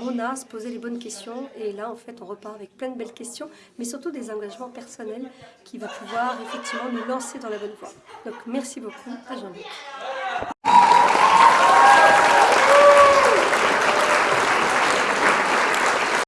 on a à se poser les bonnes questions et là en fait on repart avec plein de belles questions mais surtout des engagements personnels qui va pouvoir effectivement nous lancer dans la bonne voie. Donc merci beaucoup à Jean-Luc.